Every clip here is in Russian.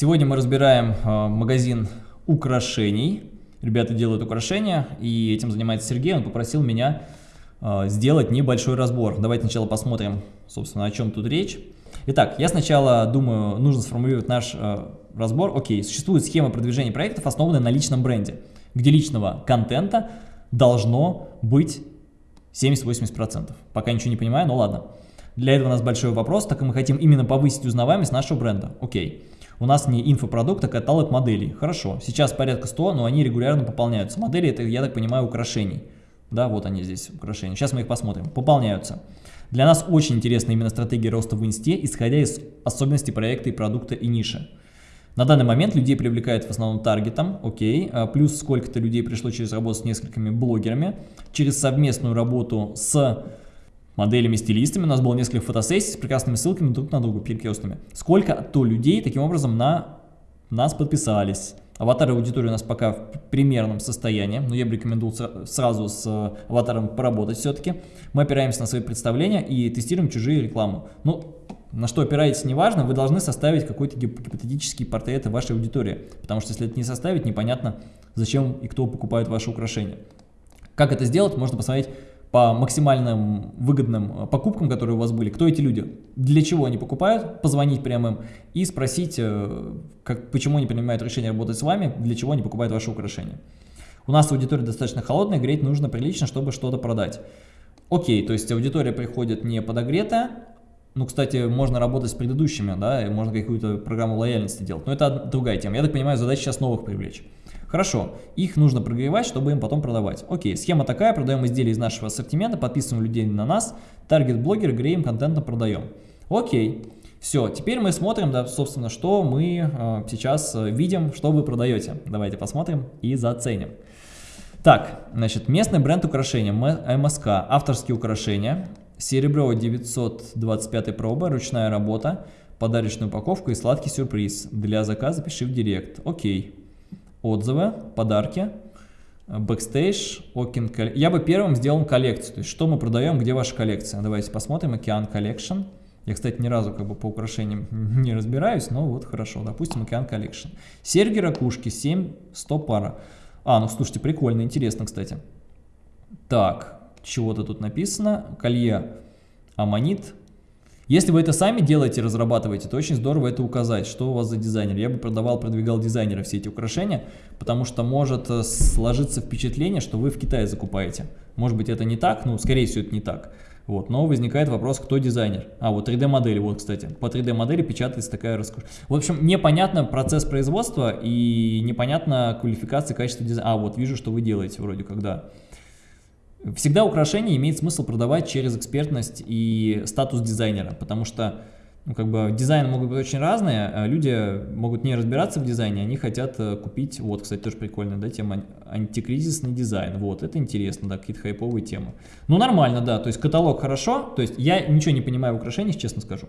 Сегодня мы разбираем э, магазин украшений. Ребята делают украшения, и этим занимается Сергей. Он попросил меня э, сделать небольшой разбор. Давайте сначала посмотрим, собственно, о чем тут речь. Итак, я сначала думаю, нужно сформулировать наш э, разбор. Окей, существует схема продвижения проектов, основанная на личном бренде, где личного контента должно быть 70-80%. Пока ничего не понимаю, но ладно. Для этого у нас большой вопрос, так как мы хотим именно повысить узнаваемость нашего бренда. Окей. У нас не инфопродукт, а каталог моделей. Хорошо. Сейчас порядка 100, но они регулярно пополняются. Модели это, я так понимаю, украшений. Да, вот они здесь, украшения. Сейчас мы их посмотрим. Пополняются. Для нас очень интересна именно стратегия роста в инсте, исходя из особенностей проекта и продукта и ниши. На данный момент людей привлекает в основном таргетом, окей, а плюс сколько-то людей пришло через работу с несколькими блогерами, через совместную работу с моделями-стилистами, у нас было несколько фотосессий с прекрасными ссылками друг на друга, перекрестными. Сколько-то людей таким образом на нас подписались. Аватар аудитории у нас пока в примерном состоянии, но я бы рекомендовал сразу с аватаром поработать все-таки. Мы опираемся на свои представления и тестируем чужие рекламу. Ну, на что опираетесь, неважно, вы должны составить какой-то гипотетический портрет вашей аудитории. Потому что если это не составить, непонятно, зачем и кто покупает ваши украшения. Как это сделать, можно посмотреть по максимальным выгодным э, покупкам, которые у вас были, кто эти люди, для чего они покупают, позвонить прямо им и спросить, э, как, почему они принимают решение работать с вами, для чего они покупают ваши украшения. У нас аудитория достаточно холодная, греть нужно прилично, чтобы что-то продать. Окей, то есть аудитория приходит не подогретая, ну, кстати, можно работать с предыдущими, да, и можно какую-то программу лояльности делать, но это другая тема. Я так понимаю, задача сейчас новых привлечь. Хорошо, их нужно прогревать, чтобы им потом продавать. Окей, схема такая, продаем изделия из нашего ассортимента, подписываем людей на нас, таргет-блогер, греем контентом, продаем. Окей, все, теперь мы смотрим, да, собственно, что мы э, сейчас э, видим, что вы продаете. Давайте посмотрим и заценим. Так, значит, местный бренд украшения, МСК, авторские украшения, серебро 925 пробы, ручная работа, подарочная упаковка и сладкий сюрприз. Для заказа пиши в директ. Окей отзывы, подарки, бэкстейдж, ocean, я бы первым сделал коллекцию, то есть что мы продаем, где ваша коллекция. Давайте посмотрим, ocean collection. Я, кстати, ни разу как бы по украшениям не разбираюсь, но вот хорошо, допустим, ocean collection. Серьги, ракушки, 7, 100 пара. А, ну слушайте, прикольно, интересно, кстати. Так, чего-то тут написано. Колье аммонит, если вы это сами делаете, разрабатываете, то очень здорово это указать, что у вас за дизайнер. Я бы продавал, продвигал дизайнера все эти украшения, потому что может э, сложиться впечатление, что вы в Китае закупаете. Может быть это не так, ну скорее всего это не так. Вот, но возникает вопрос, кто дизайнер. А, вот 3D-модели, вот, кстати. По 3D-модели печатается такая роскошь. В общем, непонятно процесс производства и непонятно квалификация, качество дизайна. А, вот, вижу, что вы делаете вроде когда. Всегда украшение имеет смысл продавать через экспертность и статус дизайнера, потому что ну, как бы дизайны могут быть очень разные, а люди могут не разбираться в дизайне, они хотят э, купить, вот, кстати, тоже прикольная, да, тема, антикризисный дизайн, вот, это интересно, да, какие-то хайповые темы. Ну, нормально, да, то есть каталог хорошо, то есть я ничего не понимаю в украшениях, честно скажу,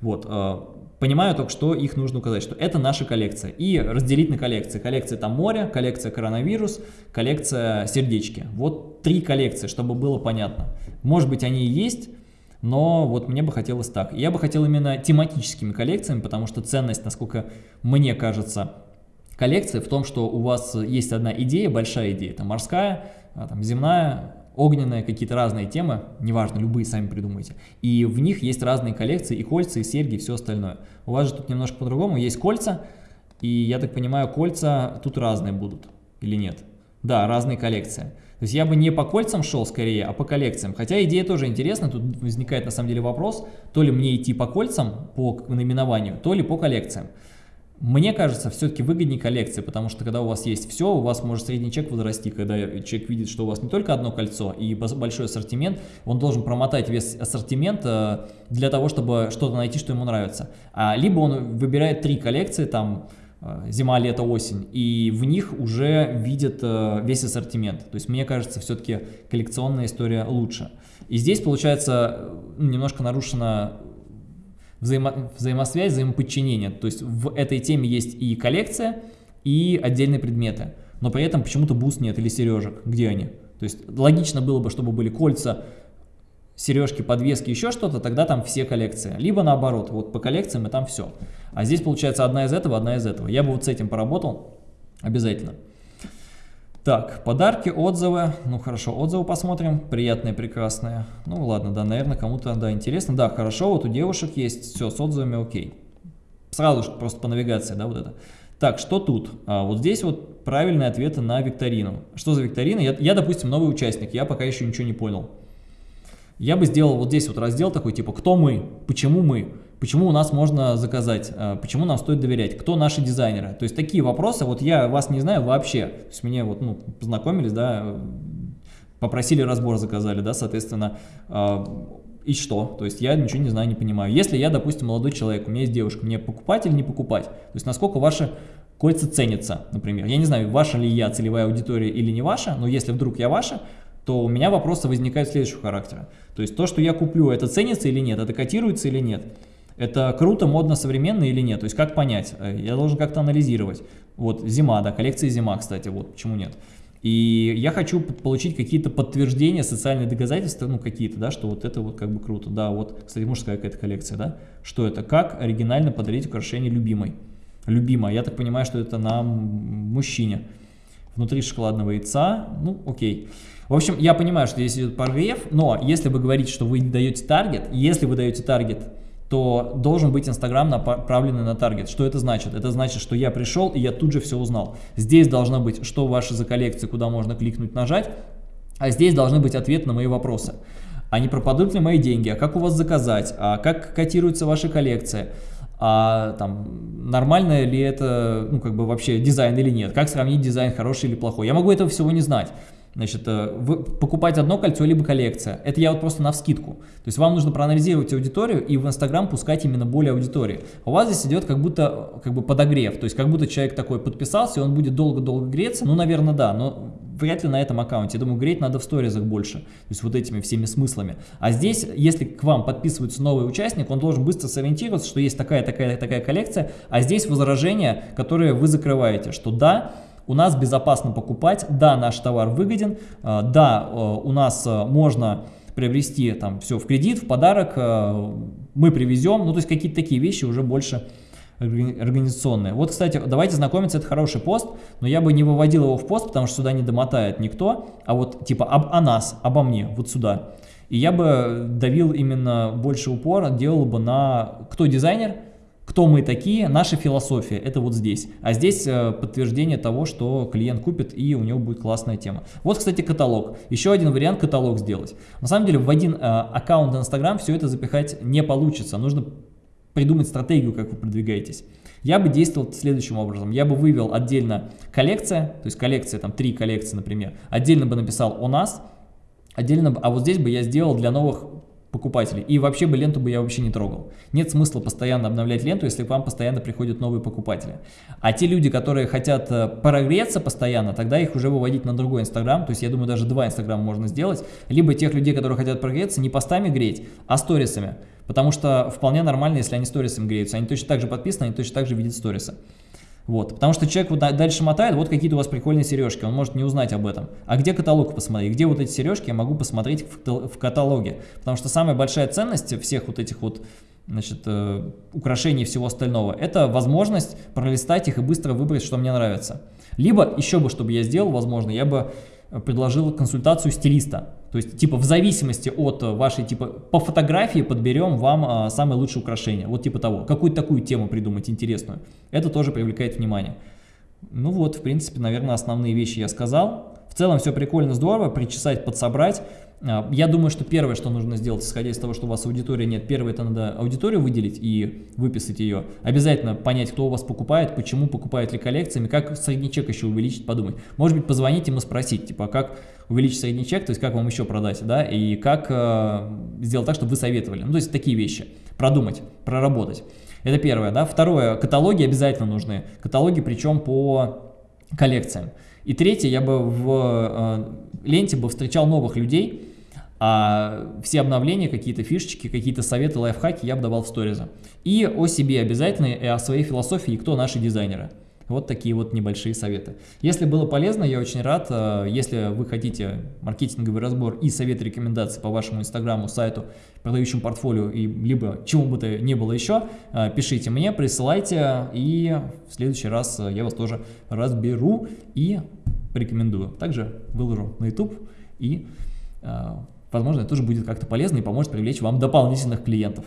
вот, э, понимаю только, что их нужно указать, что это наша коллекция. И разделить на коллекции. Коллекция там море, коллекция коронавирус, коллекция сердечки. Вот три коллекции, чтобы было понятно. Может быть они и есть, но вот мне бы хотелось так. Я бы хотел именно тематическими коллекциями, потому что ценность, насколько мне кажется, коллекции в том, что у вас есть одна идея, большая идея, это морская, а, там, земная, огненные, какие-то разные темы, неважно, любые сами придумайте. И в них есть разные коллекции, и кольца, и серьги, и все остальное. У вас же тут немножко по-другому, есть кольца, и я так понимаю, кольца тут разные будут, или нет? Да, разные коллекции. То есть я бы не по кольцам шел скорее, а по коллекциям. Хотя идея тоже интересна, тут возникает на самом деле вопрос, то ли мне идти по кольцам, по наименованию, то ли по коллекциям. Мне кажется, все-таки выгоднее коллекции, потому что когда у вас есть все, у вас может средний чек возрасти, когда человек видит, что у вас не только одно кольцо и большой ассортимент, он должен промотать весь ассортимент э, для того, чтобы что-то найти, что ему нравится. А, либо он выбирает три коллекции, там, зима, лето, осень, и в них уже видит э, весь ассортимент. То есть мне кажется, все-таки коллекционная история лучше. И здесь получается немножко нарушена взаимо взаимосвязь, взаимоподчинение. То есть в этой теме есть и коллекция, и отдельные предметы. Но при этом почему-то бус нет или сережек. Где они? То есть логично было бы, чтобы были кольца, сережки, подвески, еще что-то, тогда там все коллекции. Либо наоборот, вот по коллекциям и там все. А здесь получается одна из этого, одна из этого. Я бы вот с этим поработал обязательно. Так, подарки, отзывы. Ну хорошо, отзывы посмотрим. Приятные, прекрасные. Ну ладно, да, наверное, кому-то, да, интересно. Да, хорошо, вот у девушек есть все с отзывами, окей. Сразу же просто по навигации, да, вот это. Так, что тут? А, вот здесь вот правильные ответы на викторину. Что за викторина? Я, я, допустим, новый участник, я пока еще ничего не понял. Я бы сделал вот здесь вот раздел такой, типа, кто мы, почему мы, почему у нас можно заказать, а, почему нам стоит доверять, кто наши дизайнеры. То есть такие вопросы, вот я вас не знаю вообще, то есть мне вот, ну, познакомились, да, попросили разбор, заказали, да, соответственно, а, и что? То есть я ничего не знаю, не понимаю. Если я, допустим, молодой человек, у меня есть девушка, мне покупать или не покупать? То есть насколько ваши кольца ценятся, например. Я не знаю, ваша ли я целевая аудитория или не ваша, но если вдруг я ваша, то у меня вопросы возникают следующего характера. То есть то, что я куплю, это ценится или нет, это котируется или нет, это круто, модно, современно или нет, то есть как понять, э, я должен как-то анализировать. Вот зима, да, коллекция зима, кстати, вот почему нет. И я хочу получить какие-то подтверждения, социальные доказательства, ну какие-то, да, что вот это вот как бы круто. Да, вот, кстати, мужская какая-то коллекция, да. Что это? Как оригинально подарить украшение любимой. Любимая, я так понимаю, что это на мужчине. Внутри шоколадного яйца, ну окей. В общем, я понимаю, что здесь идет прогрев, но если вы говорите, что вы даете таргет, если вы даете таргет, то должен быть Инстаграм направленный на таргет. Что это значит? Это значит, что я пришел и я тут же все узнал. Здесь должно быть, что ваши за коллекции, куда можно кликнуть, нажать, а здесь должны быть ответы на мои вопросы. А не пропадут ли мои деньги, а как у вас заказать, а как котируется ваша коллекция, а там нормально ли это, ну как бы вообще дизайн или нет, как сравнить дизайн хороший или плохой. Я могу этого всего не знать. Значит, э, покупать одно кольцо, либо коллекция. Это я вот просто на вскидку. То есть вам нужно проанализировать аудиторию и в Инстаграм пускать именно более аудитории. У вас здесь идет как будто как бы подогрев. То есть как будто человек такой подписался, и он будет долго-долго греться. Ну, наверное, да, но вряд ли на этом аккаунте. Я думаю, греть надо в сторизах больше. То есть вот этими всеми смыслами. А здесь, если к вам подписывается новый участник, он должен быстро сориентироваться, что есть такая-такая-такая коллекция, а здесь возражения, которые вы закрываете, что да, у нас безопасно покупать, да, наш товар выгоден, э, да, э, у нас э, можно приобрести там все в кредит, в подарок, мы привезем, ну то есть какие-то такие вещи уже больше организационные. Вот, кстати, давайте знакомиться, это хороший пост, но я бы не выводил его в пост, потому что сюда не домотает никто, а вот типа об, о нас, обо мне, вот сюда. И я бы давил именно больше упора, делал бы на кто дизайнер, кто мы такие, наша философия, это вот здесь. А здесь э, подтверждение того, что клиент купит и у него будет классная тема. Вот, кстати, каталог. Еще один вариант каталог сделать. На самом деле в один э, аккаунт Instagram все это запихать не получится. Нужно придумать стратегию, как вы продвигаетесь. Я бы действовал следующим образом. Я бы вывел отдельно коллекция, то есть коллекция, там три коллекции, например. Отдельно бы написал «У нас», отдельно, а вот здесь бы я сделал для новых покупателей. И вообще бы ленту бы я вообще не трогал. Нет смысла постоянно обновлять ленту, если к вам постоянно приходят новые покупатели. А те люди, которые хотят э, прогреться постоянно, тогда их уже выводить на другой Инстаграм. То есть я думаю, даже два Инстаграма можно сделать. Либо тех людей, которые хотят прогреться, не постами греть, а сторисами. Потому что вполне нормально, если они сторисами греются. Они точно так же подписаны, они точно так же видят сторисы. Вот, потому что человек вот дальше мотает, вот какие-то у вас прикольные сережки, он может не узнать об этом. А где каталог посмотреть? Где вот эти сережки я могу посмотреть в, каталоге? Потому что самая большая ценность всех вот этих вот значит, э, украшений и всего остального, это возможность пролистать их и быстро выбрать, что мне нравится. Либо еще бы, чтобы я сделал, возможно, я бы предложил консультацию стилиста. То есть, типа, в зависимости от вашей, типа, по фотографии подберем вам а, самое лучшее украшение. Вот типа того. Какую-то такую тему придумать интересную. Это тоже привлекает внимание. Ну вот, в принципе, наверное, основные вещи я сказал. В целом все прикольно, здорово, причесать, подсобрать. А, я думаю, что первое, что нужно сделать, исходя из того, что у вас аудитории нет, первое, это надо аудиторию выделить и выписать ее. Обязательно понять, кто у вас покупает, почему покупает ли коллекциями, как средний чек еще увеличить, подумать. Может быть, позвонить им и спросить, типа, как увеличить средний чек, то есть как вам еще продать, да, и как э, сделать так, чтобы вы советовали. Ну, то есть такие вещи. Продумать, проработать. Это первое, да. Второе, каталоги обязательно нужны. Каталоги, причем по коллекциям. И третье, я бы в э, ленте бы встречал новых людей, а все обновления, какие-то фишечки, какие-то советы, лайфхаки я бы давал в сторизы. И о себе обязательно, и о своей философии, и кто наши дизайнеры. Вот такие вот небольшие советы. Если было полезно, я очень рад. Э, если вы хотите маркетинговый разбор и совет рекомендации по вашему инстаграму, сайту, продающему портфолио, и либо чему бы то ни было еще, э, пишите мне, присылайте, и в следующий раз я вас тоже разберу и порекомендую. Также выложу на YouTube, и, возможно, это тоже будет как-то полезно и поможет привлечь вам дополнительных клиентов.